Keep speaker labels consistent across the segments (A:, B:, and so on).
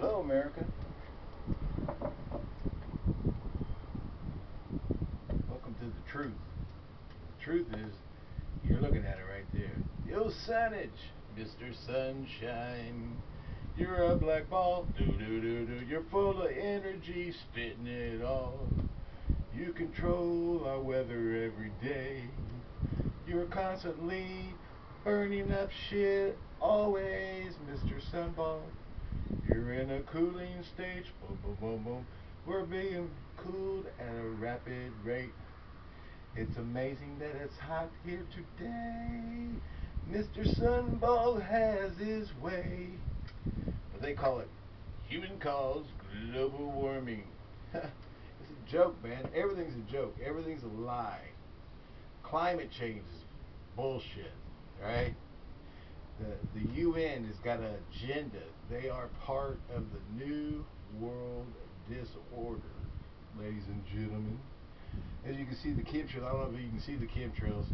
A: Hello, America. Welcome to the truth. The truth is, you're looking at it right there. Yo, signage, Mr. Sunshine. You're a black ball, do do do do. You're full of energy, spitting it all. You control our weather every day. You're constantly burning up shit, always, Mr. Sunball. You're in a cooling stage, boom, boom, boom, boom. We're being cooled at a rapid rate. It's amazing that it's hot here today. Mr. Sunball has his way. But they call it human caused global warming. it's a joke, man. Everything's a joke. Everything's a lie. Climate change is bullshit, right? The, the UN has got an agenda. They are part of the new world disorder, ladies and gentlemen. As you can see the chemtrails, I don't know if you can see the chemtrails,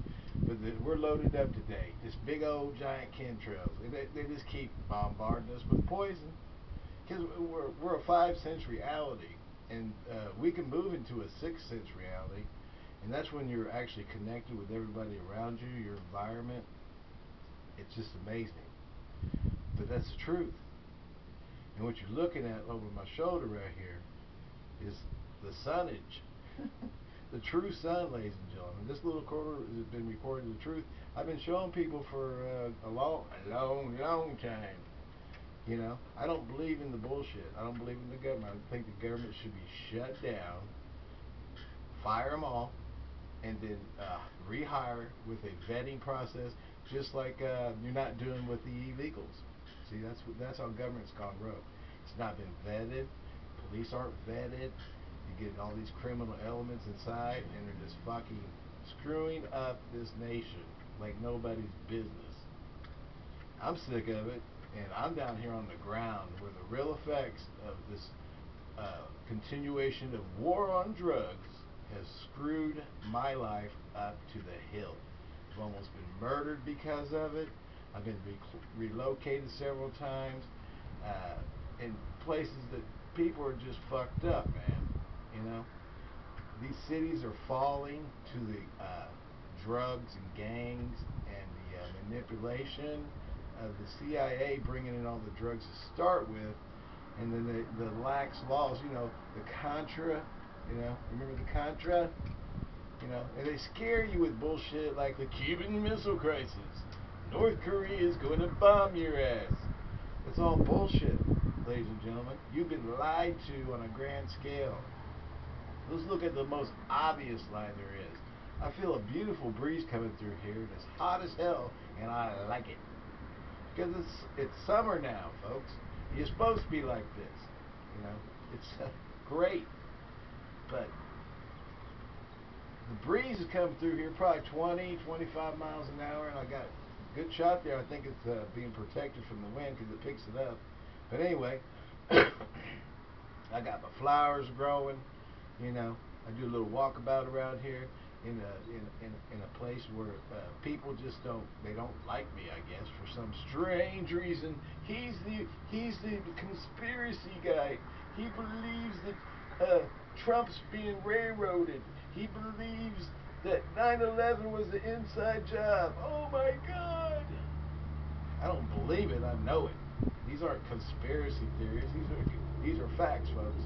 A: but the, we're loaded up today. This big old giant chemtrails. They, they just keep bombarding us with poison. Because we're, we're a five sense reality, and uh, we can move into a six sense reality, and that's when you're actually connected with everybody around you, your environment, it's just amazing. But that's the truth. And what you're looking at over my shoulder right here is the sunnage. the true sun, ladies and gentlemen. This little quarter has been recording the truth. I've been showing people for uh, a long, a long, long time. You know, I don't believe in the bullshit. I don't believe in the government. I think the government should be shut down, fire them all, and then uh, rehire with a vetting process just like uh, you're not doing with the illegals. See, that's what, that's how government's gone rogue. It's not been vetted. Police aren't vetted. You get all these criminal elements inside, and they're just fucking screwing up this nation like nobody's business. I'm sick of it, and I'm down here on the ground where the real effects of this uh, continuation of war on drugs has screwed my life up to the hilt. I've almost been murdered because of it. I've been re- relocated several times uh, in places that people are just fucked up, man. You know, these cities are falling to the uh, drugs and gangs and the uh, manipulation of the CIA bringing in all the drugs to start with, and then the, the lax laws. You know, the Contra. You know, remember the Contra? You know, and they scare you with bullshit like the Cuban Missile Crisis. North Korea is going to bomb your ass. It's all bullshit, ladies and gentlemen. You've been lied to on a grand scale. Let's look at the most obvious lie there is. I feel a beautiful breeze coming through here. It's hot as hell, and I like it. Because it's it's summer now, folks. You're supposed to be like this. You know, it's uh, great. But the breeze is coming through here, probably 20, 25 miles an hour, and I got good shot there. I think it's uh, being protected from the wind because it picks it up. But anyway, I got my flowers growing. You know, I do a little walkabout around here in a in in, in a place where uh, people just don't they don't like me. I guess for some strange reason. He's the he's the conspiracy guy. He believes that uh, Trump's being railroaded. He believes that 9/11 was an inside job. Oh my God! I don't believe it. I know it. These aren't conspiracy theories. These are these are facts, folks.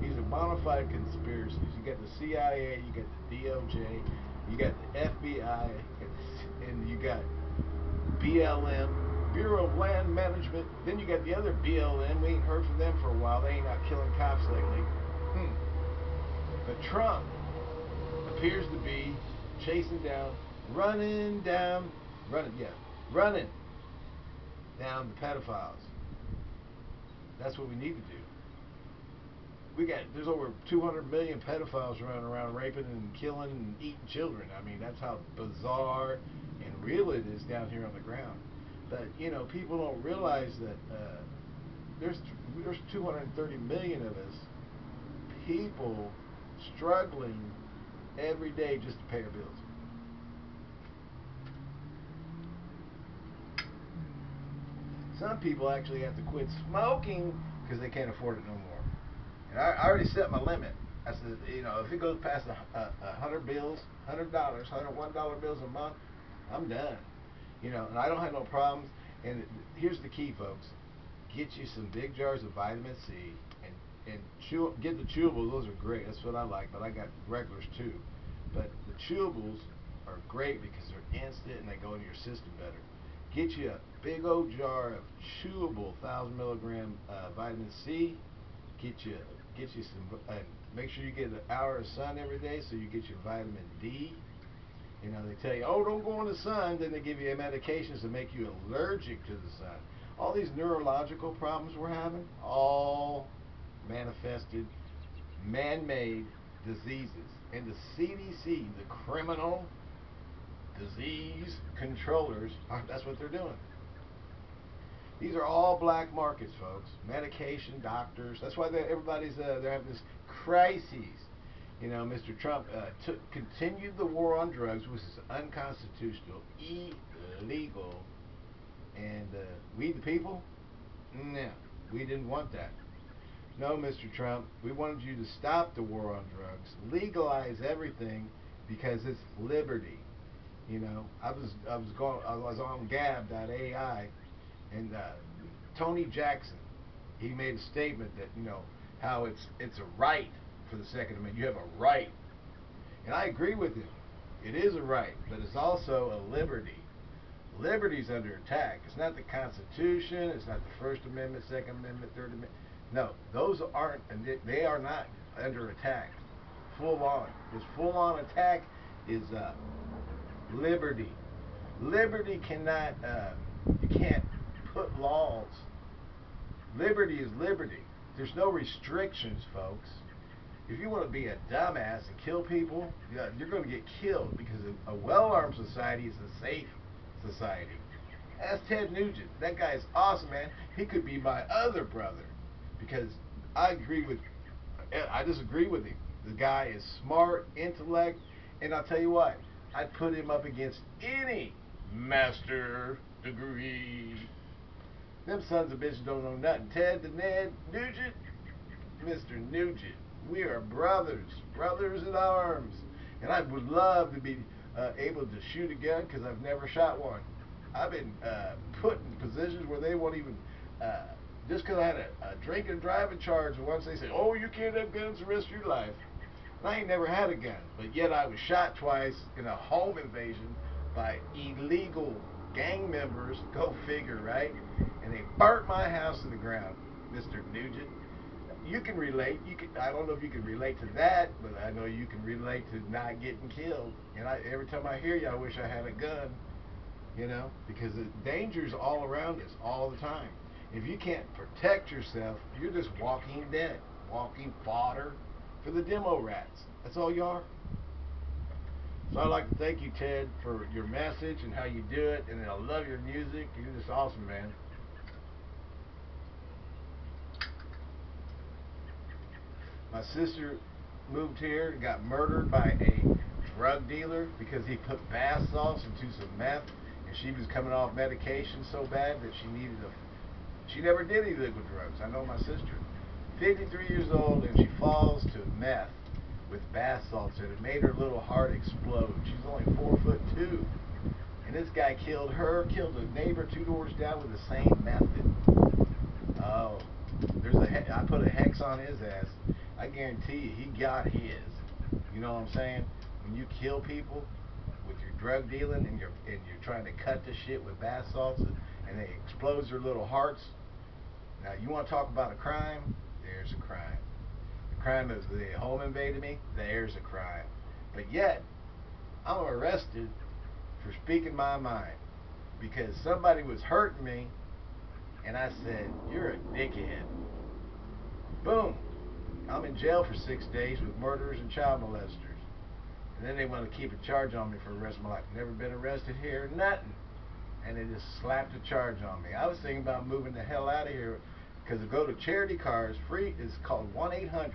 A: These are bona fide conspiracies. You got the CIA, you got the DOJ, you got the FBI, and you got BLM, Bureau of Land Management. Then you got the other BLM. We ain't heard from them for a while. They ain't out killing cops lately. Hmm. But Trump appears to be chasing down, running down, running, yeah, running down the pedophiles. That's what we need to do. We got there's over 200 million pedophiles running around raping and killing and eating children. I mean, that's how bizarre and real it is down here on the ground. But you know, people don't realize that uh, there's there's 230 million of us people struggling every day just to pay our bills. Some people actually have to quit smoking because they can't afford it no more. And I, I already set my limit. I said, you know, if it goes past a, a, a hundred bills, hundred dollars, hundred one dollar bills a month, I'm done. You know, and I don't have no problems. And here's the key, folks: get you some big jars of vitamin C, and chew, get the chewables. Those are great. That's what I like. But I got regulars too. But the chewables are great because they're instant and they go into your system better. Get you a big old jar of chewable thousand milligram uh, vitamin C. Get you get you some uh, make sure you get an hour of sun every day so you get your vitamin D. You know, they tell you, oh, don't go in the sun. Then they give you medications to make you allergic to the sun. All these neurological problems we're having, all manifested, man-made diseases. And the CDC, the criminal disease controllers, that's what they're doing. These are all black markets, folks. Medication, doctors. That's why everybody's uh, they're having this crises. You know, Mr. Trump uh, took, continued the war on drugs, which is unconstitutional, illegal, and uh, we the people, no, we didn't want that. No, Mr. Trump, we wanted you to stop the war on drugs, legalize everything, because it's liberty. You know, I was I was going I was on Gab.ai, and uh, Tony Jackson, he made a statement that you know how it's it's a right for the Second Amendment. You have a right, and I agree with him. It is a right, but it's also a liberty. Liberty's under attack. It's not the Constitution. It's not the First Amendment, Second Amendment, Third Amendment. No, those aren't. They are not under attack. Full on. This full on attack is uh, liberty. Liberty cannot. Uh, you can't put laws. Liberty is liberty. There's no restrictions, folks. If you want to be a dumbass and kill people, you're going to get killed because a well-armed society is a safe society. Ask Ted Nugent. That guy is awesome, man. He could be my other brother because I agree with. I disagree with him. The guy is smart, intellect, and I'll tell you what. I'd put him up against any master degree them sons of bitches don't know nothing. Ted the Ned Nugent, Mr. Nugent, we are brothers, brothers in arms. And I would love to be uh, able to shoot a gun because I've never shot one. I've been uh, put in positions where they won't even, uh, just because I had a, a drink and driving charge, once they say, oh, you can't have guns the rest of your life. And I ain't never had a gun, but yet I was shot twice in a home invasion by illegal gang members, go figure, right? And they burnt my house to the ground, Mr. Nugent. You can relate. You can. I don't know if you can relate to that, but I know you can relate to not getting killed. And I, every time I hear you, I wish I had a gun. You know, because the danger's all around us all the time. If you can't protect yourself, you're just walking dead, walking fodder for the demo rats. That's all you are. So I'd like to thank you, Ted, for your message and how you do it, and I love your music. You're just awesome, man. My sister moved here and got murdered by a drug dealer because he put bath salts into some meth, and she was coming off medication so bad that she needed a. She never did illegal drugs. I know my sister. 53 years old, and she falls to meth with bath salts and it made her little heart explode. She's only four foot two. And this guy killed her, killed a neighbor two doors down with the same method. Oh, there's a I put a hex on his ass. I guarantee you, he got his. You know what I'm saying? When you kill people with your drug dealing and you're and you're trying to cut the shit with bath salts and, and they explode their little hearts. Now you want to talk about a crime? There's a crime The crime is the home invaded me, there's a crime. But yet, I'm arrested for speaking my mind because somebody was hurting me and I said, You're a dickhead. Boom. I'm in jail for six days with murderers and child molesters. And then they want to keep a charge on me for the rest of my life. Never been arrested here, nothing. And they just slapped a charge on me. I was thinking about moving the hell out of here because go to charity cars free is called 1-800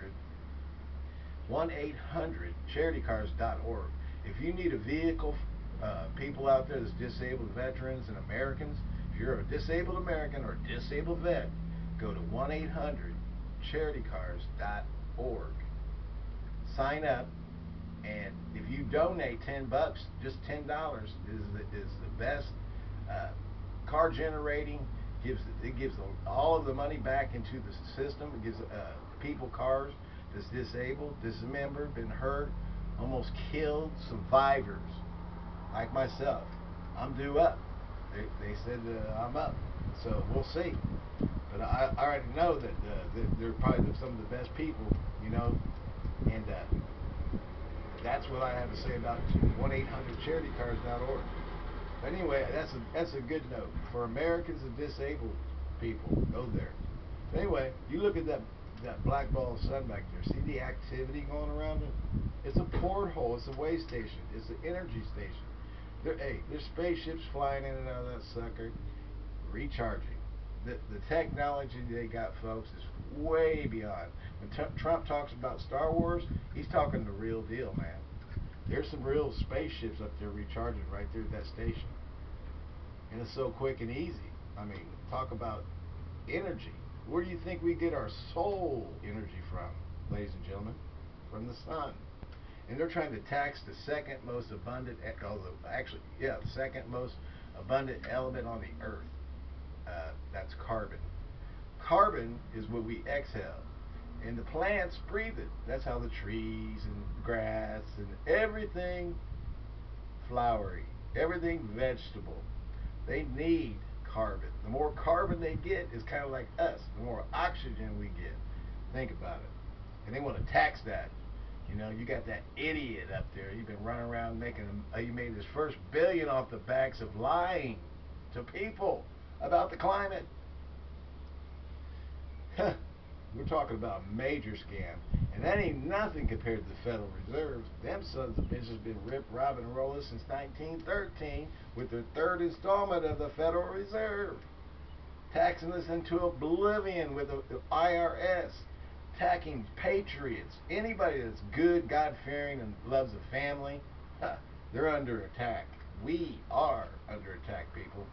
A: 1-800-charitycars.org if you need a vehicle uh, people out there that's disabled veterans and Americans if you're a disabled American or a disabled vet go to 1-800-charitycars.org. Sign up, and if you donate 10 bucks, just $10 is the, is the best uh, car generating. Gives it gives all of the money back into the system. It gives uh, people cars that's disabled, dismembered, been hurt, almost killed, survivors like myself. I'm due up. They, they said uh, I'm up, so we'll see. But I, I already know that, uh, that they're probably some of the best people, you know, and uh, that's what I have to say about 1-800-CharityCars.org. But anyway, that's a that's a good note for Americans and disabled people. Go there. But anyway, you look at that that black ball of sun back there. See the activity going around it? It's a porthole. It's a way station. It's an energy station. There, hey, there's spaceships flying in and out of that sucker, recharging. The, the technology they got, folks, is way beyond. When Trump talks about Star Wars, he's talking the real deal, man. There's some real spaceships up there recharging right there at that station. And it's so quick and easy. I mean, talk about energy. Where do you think we get our soul energy from, ladies and gentlemen? From the sun. And they're trying to tax the second most abundant, although actually, yeah, the second most abundant element on the earth. Uh, that's carbon. Carbon is what we exhale. And the plants breathe it. That's how the trees and grass and everything flowery, everything vegetable, they need carbon. The more carbon they get is kind of like us. The more oxygen we get. Think about it. And they want to tax that. You know, you got that idiot up there. You've been running around making. Uh, you made his first billion off the backs of lying to people about the climate. We're talking about a major scam. And that ain't nothing compared to the Federal Reserve. Them sons of bitches been ripped, robbing, and rolling since 1913 with their third installment of the Federal Reserve. Taxing us into oblivion with the IRS. Attacking patriots. Anybody that's good, God fearing, and loves a family, huh, they're under attack. We are under attack, people.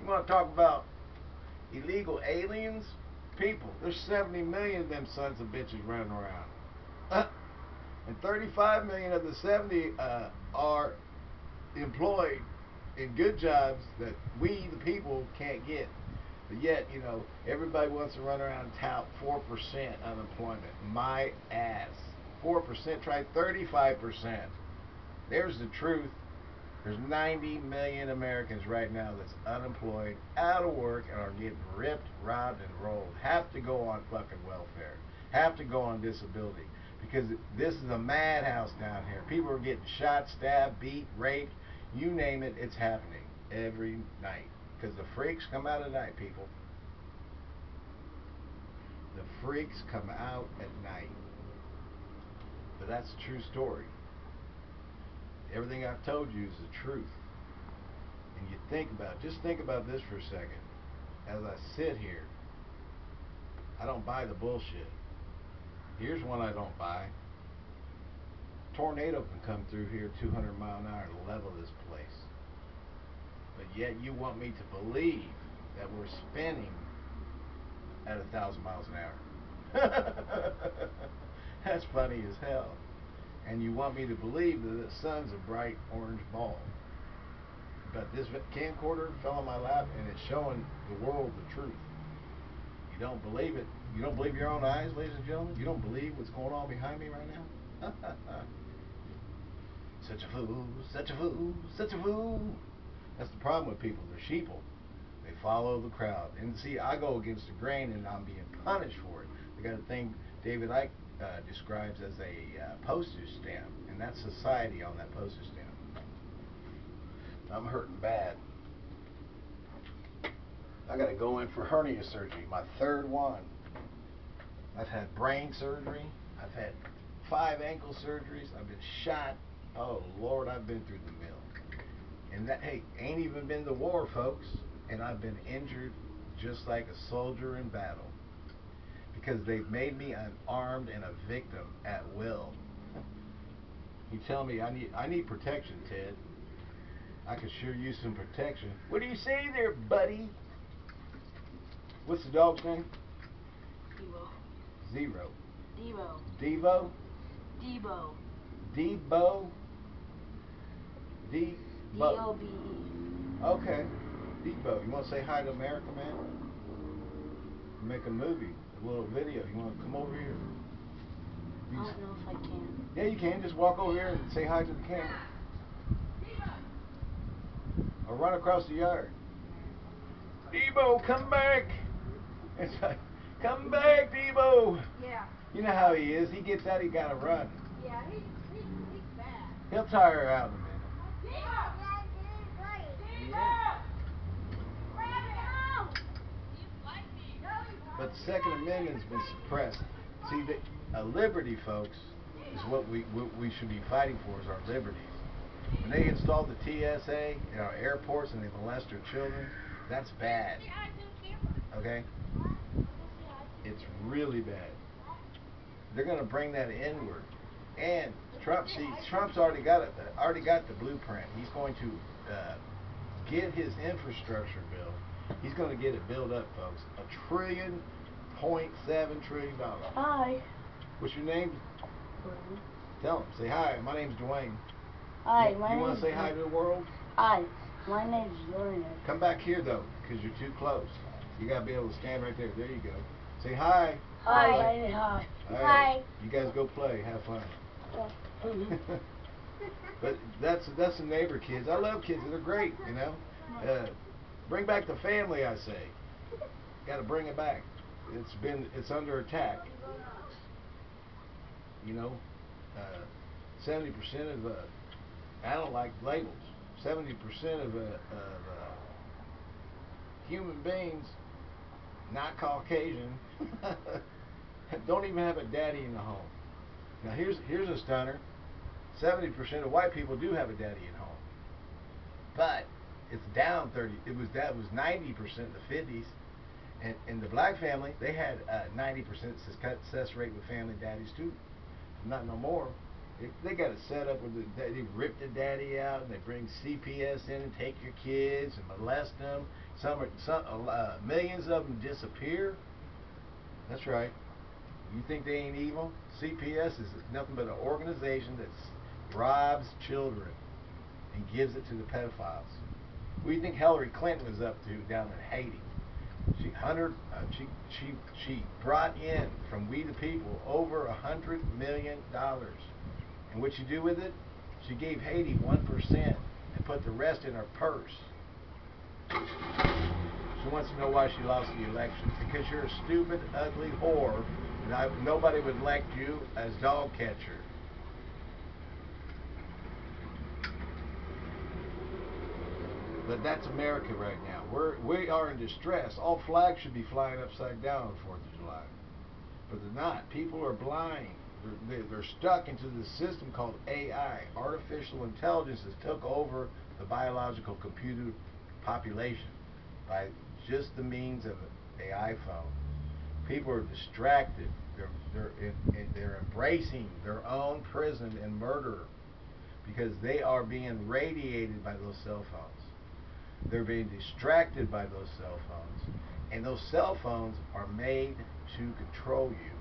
A: You want to talk about illegal aliens? People, there's 70 million of them sons of bitches running around. Uh, and 35 million of the 70 uh, are employed in good jobs that we, the people, can't get. But yet, you know, everybody wants to run around and tout 4% unemployment. My ass. 4%, try 35%. There's the truth. There's 90 million Americans right now that's unemployed, out of work, and are getting ripped, robbed, and rolled. Have to go on fucking welfare. Have to go on disability. Because this is a madhouse down here. People are getting shot, stabbed, beat, raped. You name it, it's happening every night. Because the freaks come out at night, people. The freaks come out at night. But that's a true story everything I've told you is the truth. And you think about, just think about this for a second. As I sit here, I don't buy the bullshit. Here's one I don't buy. Tornado can come through here 200 mile an hour to level this place. But yet you want me to believe that we're spinning at a thousand miles an hour. That's funny as hell and you want me to believe that the sun's a bright orange ball. But this camcorder fell on my lap and it's showing the world the truth. You don't believe it. You don't believe your own eyes, ladies and gentlemen? You don't believe what's going on behind me right now? such a fool, such a fool, such a fool. That's the problem with people. They're sheeple. They follow the crowd. And see, I go against the grain and I'm being punished for it. They got a thing David Icke uh, describes as a uh, postage stamp, and that's society on that postage stamp. I'm hurting bad. I got to go in for hernia surgery, my third one. I've had brain surgery. I've had five ankle surgeries. I've been shot. Oh Lord, I've been through the mill. And that hey, ain't even been the war, folks. And I've been injured just like a soldier in battle because they've made me an armed and a victim at will. You tell me I need I need protection, Ted. I could sure use some protection. What do you say there, buddy? What's the dog's name?
B: Devo.
A: Zero.
B: Devo.
A: Devo?
B: Debo.
A: Debo?
B: D
A: Debo.
B: O B E.
A: Okay. Debo. You want to say hi to America, man? Make a movie, a little video. You want to come over here?
B: I
A: You-
B: don't know if I can.
A: Yeah, you can. Just walk over here and say hi to the camera. Or run across the yard. Debo, come back. It's like, come back, Debo.
C: Yeah,
A: You know how he is. He gets out, he got to run.
C: yeah, he's, he's, he's bad.
A: He'll tire her out in a minute. Yeah. But the Second Amendment's been suppressed. See, the, uh, liberty, folks, is what we what we should be fighting for is our liberties. When they installed the TSA in our airports and they molest our children, that's bad. Okay? It's really bad. They're going to bring that inward. And Trump, see, Trump's already got it. Already got the blueprint. He's going to uh, get his infrastructure bill. He's going to get it built up, folks. A trillion point seven trillion dollars.
B: Hi.
A: What's your name? Tell him. Say hi. My name's Dwayne.
B: Hi,
A: you
B: my
A: you want to say hi to the world?
B: Hi, my name's Lorna.
A: Come back here though, because you're too close. You gotta be able to stand right there. There you go. Say hi.
B: Hi.
A: Hi.
B: Hi.
A: All
C: Hi.
A: You guys go play. Have fun. But that's that's the neighbor kids. I love kids. They're great. You know. Uh, bring back the family. I say. Got to bring it back. It's been it's under attack. You know. Uh, Seventy percent of uh, I don't like labels. Seventy percent of uh, of uh, human beings, not Caucasian, don't even have a daddy in the home. Now here's here's a stunner. Seventy percent of white people do have a daddy at home, but it's down thirty. It was that was ninety percent in the fifties, and in the black family they had ninety percent success rate with family daddies too. Not no more. They, got it set up with the, they rip the daddy out and they bring CPS in and take your kids and molest them. Some are some uh, millions of them disappear. That's right. You think they ain't evil? CPS is nothing but an organization that robs children and gives it to the pedophiles. What do you think Hillary Clinton was up to down in Haiti? She hundred, uh, she she she brought in from we the people over a hundred million dollars, and what she do with it? She gave Haiti one percent and put the rest in her purse. She wants to know why she lost the election because you're a stupid, ugly whore, and I, nobody would elect you as dog catcher. But that's America right now. We're we are in distress. All flags should be flying upside down on the Fourth of July, but they're not. People are blind. They're, they're, they're stuck into this system called AI. Artificial intelligence has took over the biological computer population by just the means of an iPhone. People are distracted. They're they're in, in, they're embracing their own prison and murder because they are being radiated by those cell phones. They're being distracted by those cell phones. And those cell phones are made to control you.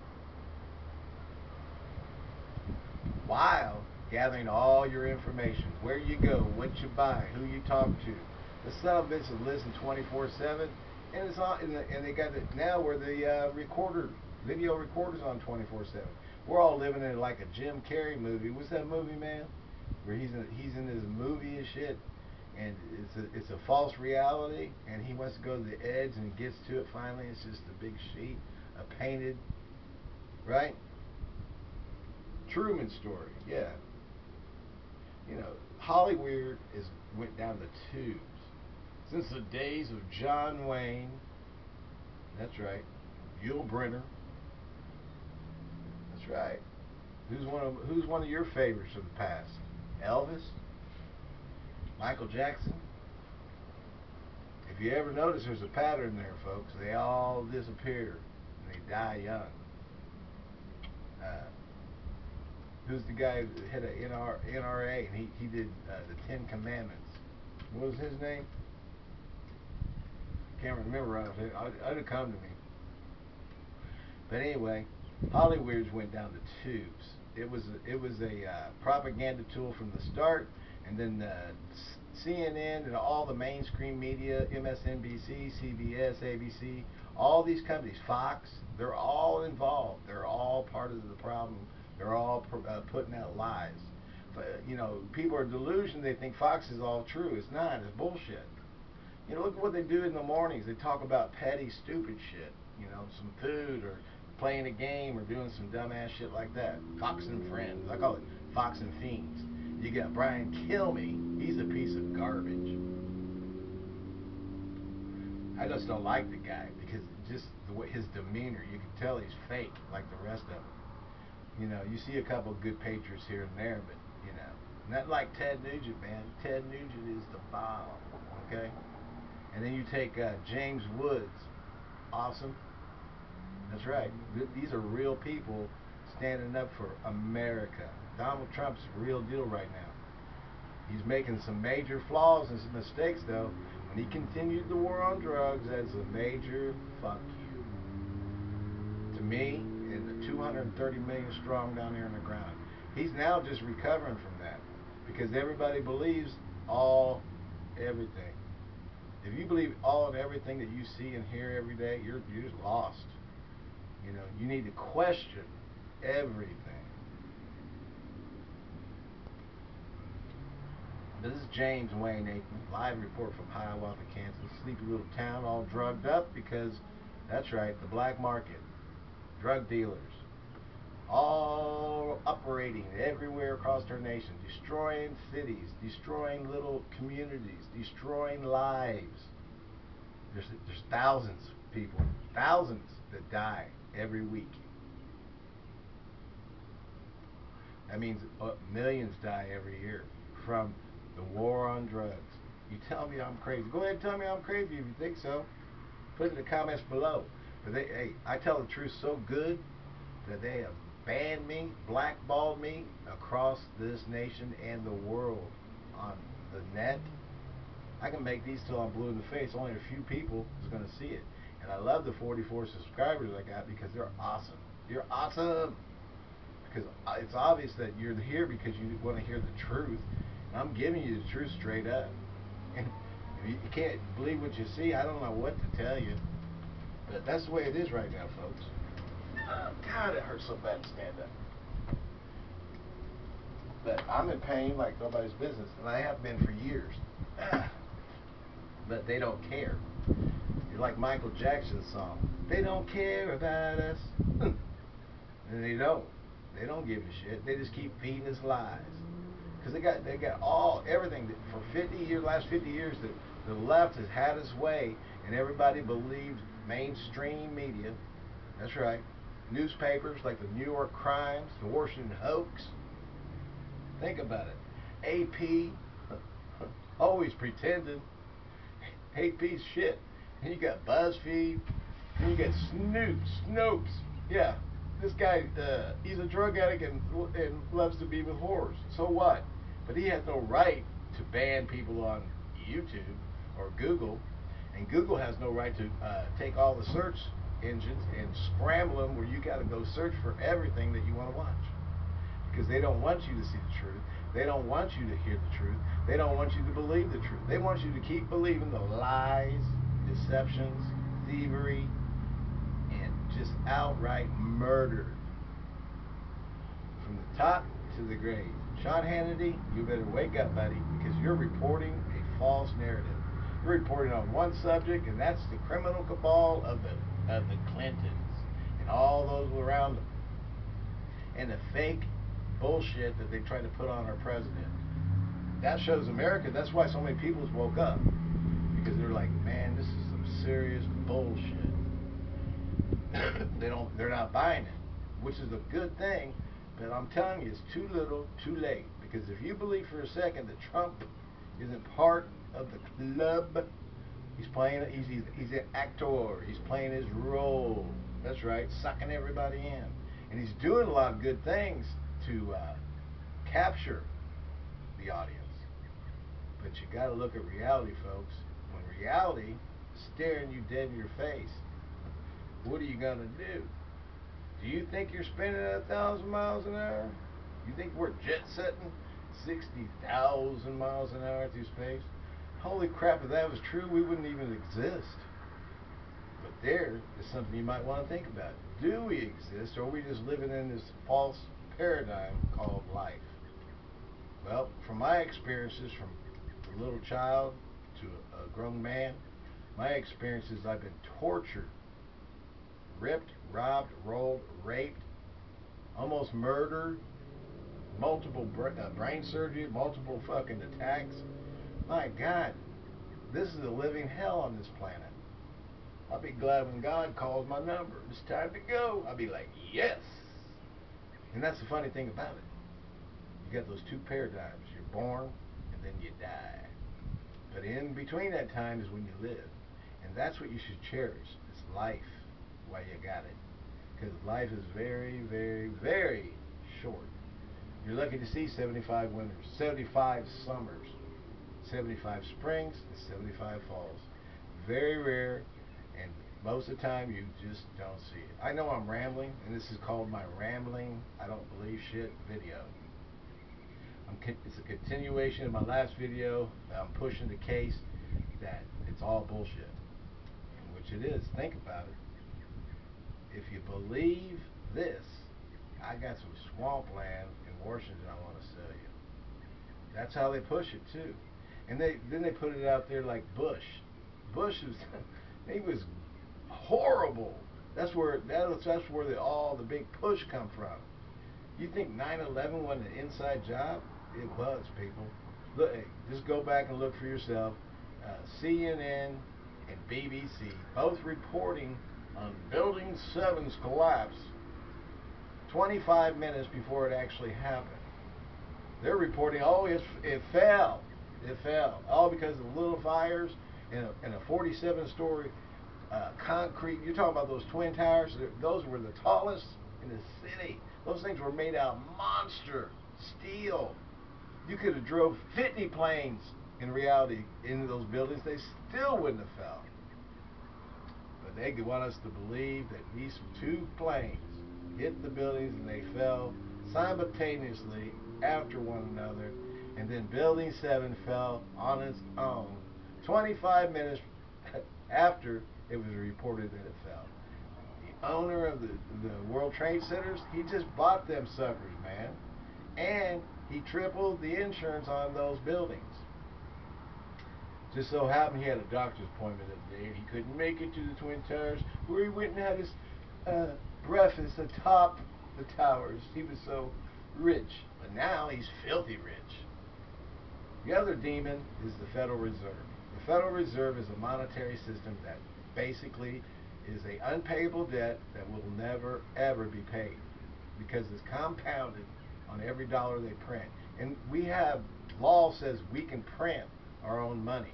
A: While gathering all your information, where you go, what you buy, who you talk to. The son of a will listen 24/7, and it's on, and, the, and they got it now where the uh, recorder, video recorder's on 24/7. We're all living in like a Jim Carrey movie. What's that movie, man? Where he's in, he's in this movie and shit, and it's a it's a false reality, and he wants to go to the edge and gets to it finally. It's just a big sheet, a painted, right? Truman story, yeah. You know, Hollywood is went down the tubes since the days of John Wayne. That's right, Yul Brynner. That's right. Who's one of Who's one of your favorites of the past? Elvis, Michael Jackson. If you ever notice, there's a pattern there, folks. They all disappear and they die young. Uh, who's the guy that had a NR, NRA and he, he did uh, the Ten Commandments? what was his name? I Can't remember right off. It would come to me. But anyway, Hollywood went down the tubes. It was a, it was a uh, propaganda tool from the start, and then uh, CNN and all the mainstream media, MSNBC, CBS, ABC, all these companies, Fox, they're all involved. They're all part of the problem. They're all uh, putting out lies. But, you know, people are delusional. They think Fox is all true. It's not. It's bullshit. You know, look at what they do in the mornings. They talk about petty, stupid shit. You know, some food or playing a game or doing some dumbass shit like that. Fox and Friends. I call it Fox and Fiends. You got Brian Kilmeade. He's a piece of garbage. I just don't like the guy because just the way his demeanor, you can tell he's fake like the rest of them. You know, you see a couple of good patriots here and there, but you know, not like Ted Nugent, man. Ted Nugent is the bomb. Okay. And then you take uh, James Woods. Awesome. That's right. These are real people standing up for America. Donald Trump's real deal right now. He's making some major flaws and some mistakes, though. When he continued the war on drugs, that's a major fuck you. To me, and the 230 million strong down there in the ground. He's now just recovering from that because everybody believes all, everything. If you believe all and everything that you see and hear every day, you're you're just lost. You know, you need to question everything. This is James Wayne Aikman, live report from Hiawatha, Kansas. Sleepy little town, all drugged up because, that's right, the black market, drug dealers, all operating everywhere across our nation, destroying cities, destroying little communities, destroying lives. There's, there's thousands of people, thousands that die every week. That means uh, millions die every year from the war on drugs. You tell me I'm crazy. Go ahead and tell me I'm crazy if you think so. Put it in the comments below. But they, hey, I tell the truth so good that they have banned me, blackballed me across this nation and the world on the net. I can make these till I'm blue in the face. Only a few people is going to see it. And I love the 44 subscribers I got because they're awesome. You're awesome. Because uh, it's obvious that you're here because you want to hear the truth. I'm giving you the truth straight up. And if you can't believe what you see, I don't know what to tell you. But that's the way it is right now, folks. Oh, God, it hurts so bad to stand up. But I'm in pain like nobody's business, and I have been for years. but they don't care. You're like Michael Jackson's song. They don't care about us. and they don't. They don't give a shit. They just keep feeding us lies. Because they got they got all everything that for 50 years, last 50 years, that the left has had its way, and everybody believed mainstream media. That's right. Newspapers like the New York Crimes, the Washington Hoax. Think about it. AP, always pretending. AP's shit. And you got BuzzFeed. And you got Snoop, Snopes. Yeah, this guy, uh, he's a drug addict and, and loves to be with whores. So what? But he has no right to ban people on YouTube or Google. And Google has no right to uh, take all the search engines and scramble them where you got to go search for everything that you want to watch. Because they don't want you to see the truth. They don't want you to hear the truth. They don't want you to believe the truth. They want you to keep believing the lies, deceptions, thievery, and just outright murder. From the top to the grave. Sean Hannity, you better wake up, buddy, because you're reporting a false narrative. You're reporting on one subject, and that's the criminal cabal of the of the Clintons and all those around them. And the fake bullshit that they try to put on our president. That shows America. That's why so many people woke up. Because they're like, man, this is some serious bullshit. they don't they're not buying it. Which is a good thing, but I'm telling you, it's too little, too late. Because if you believe for a second that Trump isn't part of the club He's playing, he's, he's, he's an actor. He's playing his role. That's right, sucking everybody in. And he's doing a lot of good things to uh, capture the audience. But you got to look at reality, folks. When reality is staring you dead in your face, what are you going to do? Do you think you're spinning at a thousand miles an hour? You think we're jet setting 60,000 miles an hour through space? Holy crap, if that was true, we wouldn't even exist. But there is something you might want to think about. Do we exist, or are we just living in this false paradigm called life? Well, from my experiences, from a little child to a grown man, my experiences, I've been tortured, ripped, robbed, rolled, raped, almost murdered, multiple uh, brain surgery, multiple fucking attacks. My God, this is a living hell on this planet. I'll be glad when God calls my number. It's time to go. I'll be like, yes. And that's the funny thing about it. You got those two paradigms. You're born and then you die. But in between that time is when you live. And that's what you should cherish. It's life while you got it. Because life is very, very, very short. You're lucky to see 75 winters, 75 summers, 75 springs, and 75 falls. Very rare, and most of the time you just don't see it. I know I'm rambling, and this is called my rambling, I don't believe shit video. It's a continuation of my last video. I'm pushing the case that it's all bullshit, which it is. Think about it. If you believe this, I got some swampland in Washington I want to sell you. That's how they push it too. And they then they put it out there like Bush. Bush was he was horrible. That's where that was, that's where the, all the big push come from. You think 9/11 wasn't an inside job? It was, people. Look, just go back and look for yourself. Uh, CNN and BBC both reporting on Building 7's collapse 25 minutes before it actually happened. They're reporting, oh, it's, it fell. It fell. All because of little fires in a, in a 47 story uh, concrete. You're talking about those twin towers? Those were the tallest in the city. Those things were made out of monster steel. You could have drove 50 planes in reality into those buildings. They still wouldn't have fell. They want us to believe that these two planes hit the buildings and they fell simultaneously after one another. And then Building 7 fell on its own 25 minutes after it was reported that it fell. The owner of the, the World Trade Centers, he just bought them suckers, man. And he tripled the insurance on those buildings. Just so happened he had a doctor's appointment that day and he couldn't make it to the Twin Towers where he went and had his uh, breakfast atop the towers. He was so rich. But now he's filthy rich. The other demon is the Federal Reserve. The Federal Reserve is a monetary system that basically is a unpayable debt that will never ever be paid because it's compounded on every dollar they print. And we have law says we can print our own money.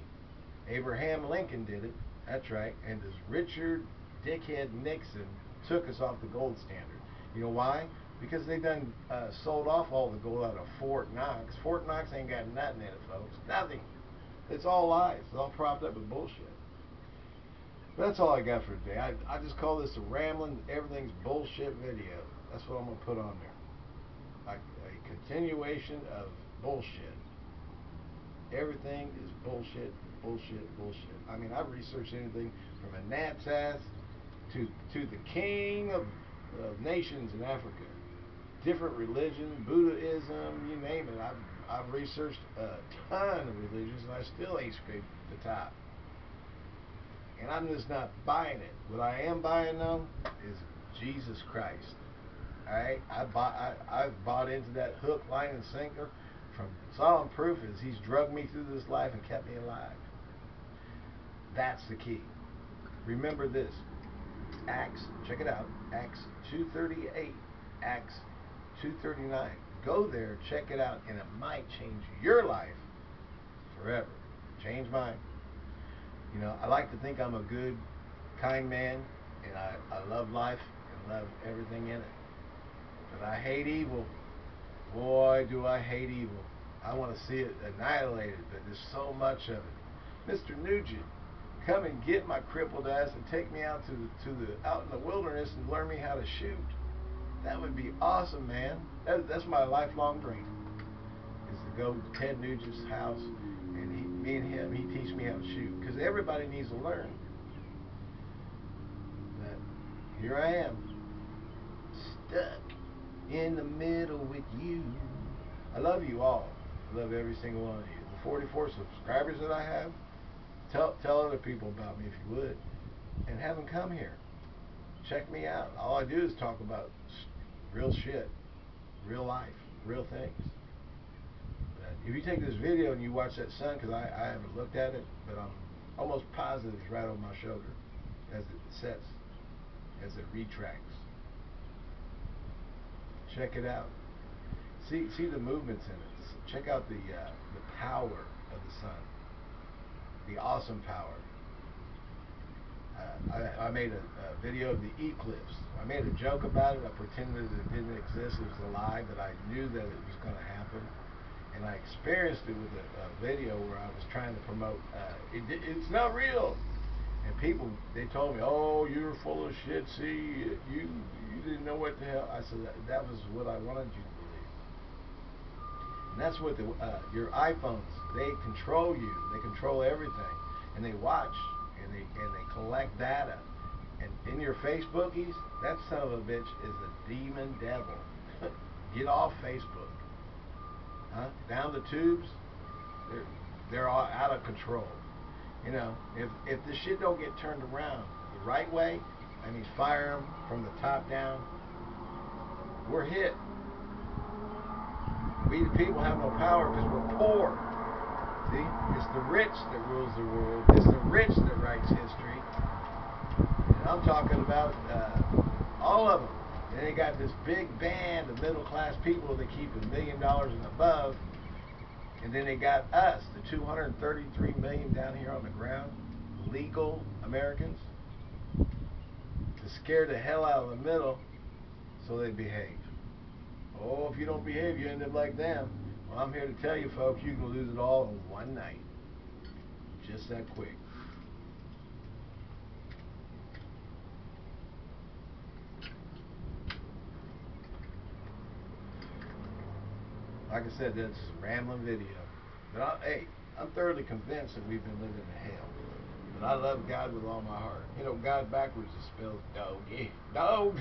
A: Abraham Lincoln did it. That's right. And this Richard Dickhead Nixon took us off the gold standard. You know why? Because they done uh, sold off all the gold out of Fort Knox. Fort Knox ain't got nothing in it, folks. Nothing. It's all lies. It's all propped up with bullshit. That's all I got for today. I, I just call this a rambling, everything's bullshit video. That's what I'm going to put on there. A, a continuation of bullshit. Everything is bullshit, bullshit, bullshit. I mean, I've researched anything from a gnat's ass to, to the king of, of nations in Africa. Different religions, Buddhism, you name it. I've, I've researched a ton of religions and I still ain't scraped the top. And I'm just not buying it. What I am buying though is Jesus Christ. Alright? I bought I, I've bought into that hook, line, and sinker from solemn proof is he's drugged me through this life and kept me alive. That's the key. Remember this. Acts, check it out. Acts 238, Acts 239. Go there, check it out, and it might change your life forever. Change mine. You know, I like to think I'm a good, kind man, and I, I love life and love everything in it. But I hate evil. Boy, do I hate evil. I want to see it annihilated, but there's so much of it. Mr. Nugent, come and get my crippled ass and take me out to the, to the out in the wilderness and learn me how to shoot. That would be awesome, man. That, that's my lifelong dream. Is to go to Ted Nugent's house and he, me and him, he teach me how to shoot. Because everybody needs to learn. But here I am, stuck in the middle with you. I love you all. I love every single one of you. The 44 subscribers that I have, tell tell other people about me if you would, and have them come here. Check me out. All I do is talk about real shit, real life, real things. But if you take this video and you watch that sun, because I, I haven't looked at it, but I'm almost positive it's right over my shoulder as it sets, as it retracts. Check it out. See see the movements in it. Check out the uh, the power of the sun. The awesome power. Uh, I, I made a, a video of the eclipse. I made a joke about it. I pretended it didn't exist. It was a lie, but I knew that it was going to happen. And I experienced it with a, a video where I was trying to promote. Uh, it, it's not real. And people, they told me, "Oh, you're full of shit. See, you you didn't know what the hell." I said that, that was what I wanted you to believe. And that's what the uh, your iPhones they control you. They control everything, and they watch and they and they collect data. And in your Facebookies, that son of a bitch is a demon devil. Get off Facebook, huh? Down the tubes, they're they're all out of control. You know, if if the shit don't get turned around the right way, that means fire them from the top down. We're hit. We the people have no power because we're poor. See, it's the rich that rules the world. It's the rich that writes history. And I'm talking about uh, all of them. And they got this big band of middle class people that keep a million dollars and above. And then they got us, the 233 million down here on the ground, legal Americans, to scare the hell out of the middle so they behave. Oh, if you don't behave, you end up like them. Well, I'm here to tell you, folks, you can lose it all in one night. Just that quick. Like I said, that's rambling video. But I, hey, I'm thoroughly convinced that we've been living in hell. But I love God with all my heart. You know, God backwards is spelled doggy. Dog.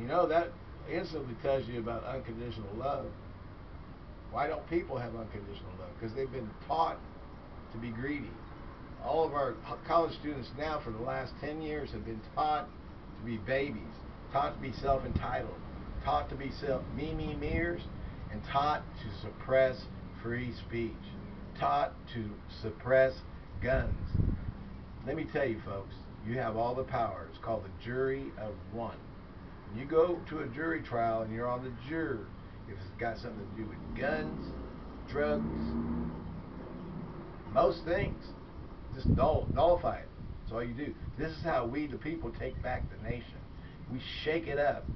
A: You know, that instantly tells you about unconditional love. Why don't people have unconditional love? Because they've been taught to be greedy. All of our college students now for the last 10 years have been taught to be babies, taught to be self-entitled, taught to be self me me meers, and taught to suppress free speech, taught to suppress guns. Let me tell you folks, you have all the power. It's called the jury of one. When you go to a jury trial and you're on the juror, if it's got something to do with guns, drugs, most things, just null, nullify it. That's all you do. This is how we, the people, take back the nation. We shake it up.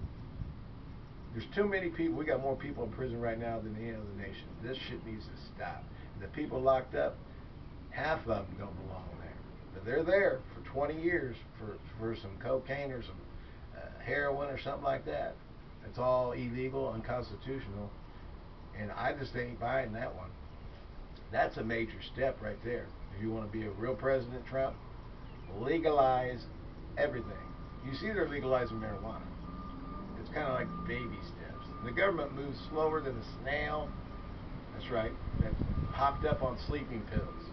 A: There's too many people. We got more people in prison right now than any other nation. This shit needs to stop. The people locked up, half of them don't belong there. But they're there for 20 years for for some cocaine or some uh, heroin or something like that. It's all illegal, unconstitutional, and I just ain't buying that one. That's a major step right there. If you want to be a real President Trump, legalize everything. You see, they're legalizing marijuana. It's kind of like baby steps. The government moves slower than a snail. That's right. That's hopped up on sleeping pills.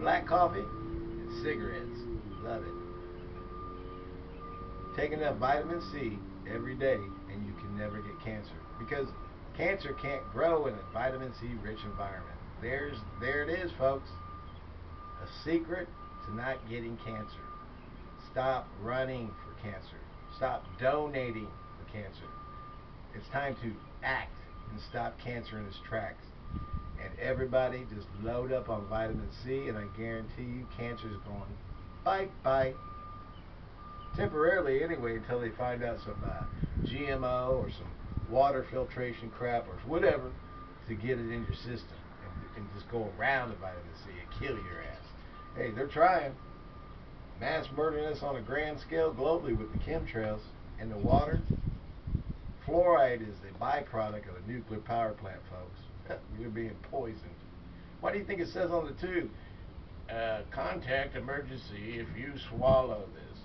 A: Black coffee and cigarettes. Love it. Take enough vitamin C every day and you can never get cancer. Because cancer can't grow in a vitamin C rich environment. There's there it is, folks. A secret to not getting cancer. Stop running for cancer. Stop donating for cancer. It's time to act and stop cancer in its tracks. And everybody just load up on vitamin C, and I guarantee you cancer is going bye bye. Temporarily, anyway, until they find out some uh, GMO or some water filtration crap or whatever to get it in your system and, and just go around the vitamin C and kill your ass. Hey, they're trying. Mass murdering us on a grand scale globally with the chemtrails and the water. Fluoride is the byproduct of a nuclear power plant, folks. You're being poisoned. Why do you think it says on the tube? Uh, contact emergency if you swallow this.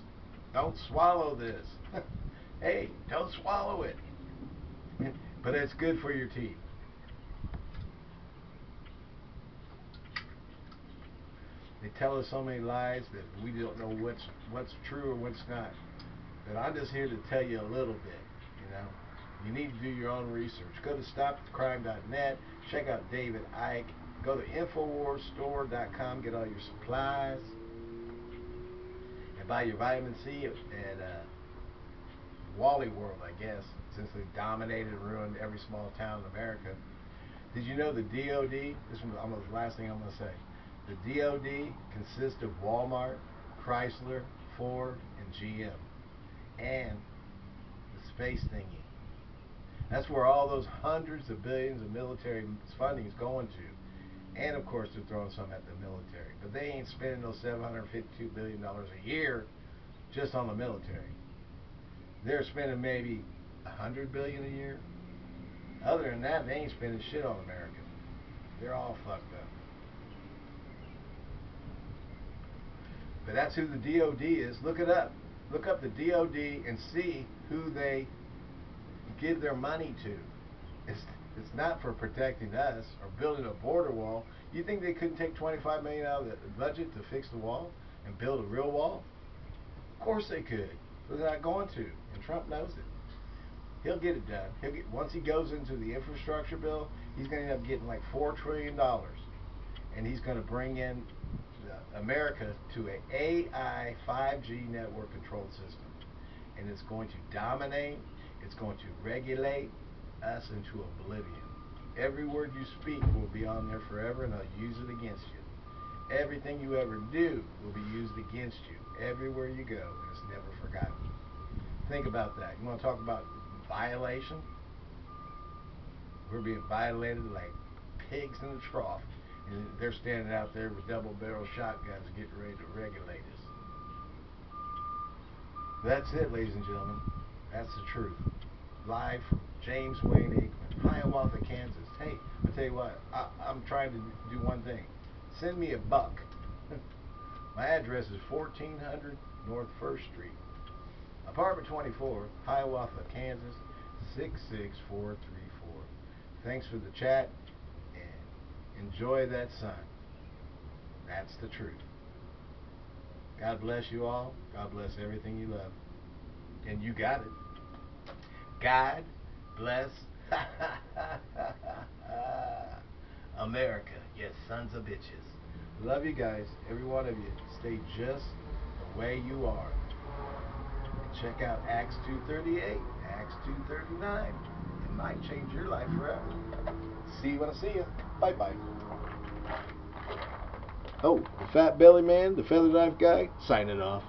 A: Don't swallow this. hey, don't swallow it. but it's good for your teeth. They tell us so many lies that we don't know what's what's true or what's not. But I'm just here to tell you a little bit, you know. You need to do your own research. Go to stopthecrime.net, check out David Icke, go to InfoWarsStore.com, get all your supplies, and buy your vitamin C at uh, Wally World, I guess, since they dominated and ruined every small town in America. Did you know the DOD? This is almost the last thing I'm going to say. The DOD consists of Walmart, Chrysler, Ford, and GM, and the space thingy. That's where all those hundreds of billions of military funding is going to. And of course, they're throwing some at the military. But they ain't spending those $752 billion a year just on the military. They're spending maybe 100 billion a year. Other than that, they ain't spending shit on America. They're all fucked up. But that's who the DOD is. Look it up. Look up the DOD and see who they give their money to. It's it's not for protecting us or building a border wall. You think they couldn't take 25 million out of the budget to fix the wall and build a real wall? Of course they could, but they're not going to, and Trump knows it. He'll get it done. He'll get once he goes into the infrastructure bill, he's going to end up getting like four trillion dollars, and he's going to bring in America to a AI 5G network control system, and it's going to dominate it's going to regulate us into oblivion. Every word you speak will be on there forever and they'll use it against you. Everything you ever do will be used against you everywhere you go and it's never forgotten. Think about that. You want to talk about violation? We're being violated like pigs in a trough. And they're standing out there with double barrel shotguns getting ready to regulate us. That's it, ladies and gentlemen. That's the truth. Live from James Wayne Aikman, Hiawatha, Kansas. Hey, I tell you what, I, I'm trying to do one thing. Send me a buck. My address is 1400 North First Street, apartment 24, Hiawatha, Kansas 66434. Thanks for the chat enjoy that sun. That's the truth. God bless you all. God bless everything you love. And you got it. God bless America, yes, sons of bitches. Love you guys, every one of you. Stay just the way you are. Check out Acts 238, Acts 239. It might change your life forever. See you when I see you. Bye bye. Oh, the fat belly man, the feather knife guy, signing off.